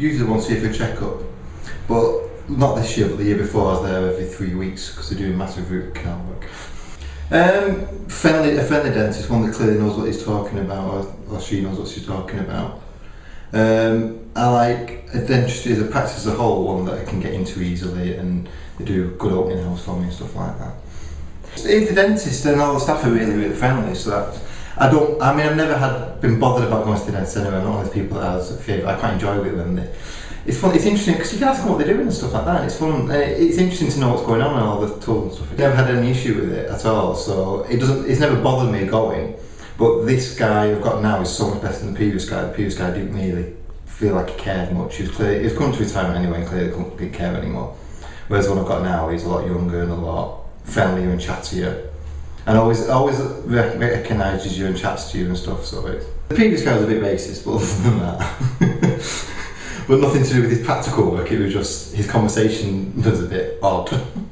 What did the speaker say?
usually once a year for a checkup, but not this year, but the year before I was there every three weeks because they're doing massive root canal work. Um, friendly, a friendly dentist, one that clearly knows what he's talking about, or, or she knows what she's talking about. Um, I like a dentistry as a practice as a whole, one that I can get into easily, and they do good opening hours for me and stuff like that. If the dentist and all the staff are really, really friendly, so that I don't. I mean, I've never had been bothered about going to the. I'm not one of those people that has a favourite. I quite enjoy it them. They, it's fun. It's interesting because you can ask them what they're doing and stuff like that. It's fun. Uh, it's interesting to know what's going on and all the tools and stuff. I've never had any issue with it at all. So it doesn't. It's never bothered me going. But this guy I've got now is so much better than the previous guy. The previous guy didn't really feel like he cared much. He was clear. He was to retirement anyway, and clearly couldn't care anymore. Whereas one I've got now, he's a lot younger and a lot friendlier and chattier. And always, always recognises you and chats to you and stuff. So the previous guy was a bit racist, but other than that. but nothing to do with his practical work. It was just his conversation was a bit odd.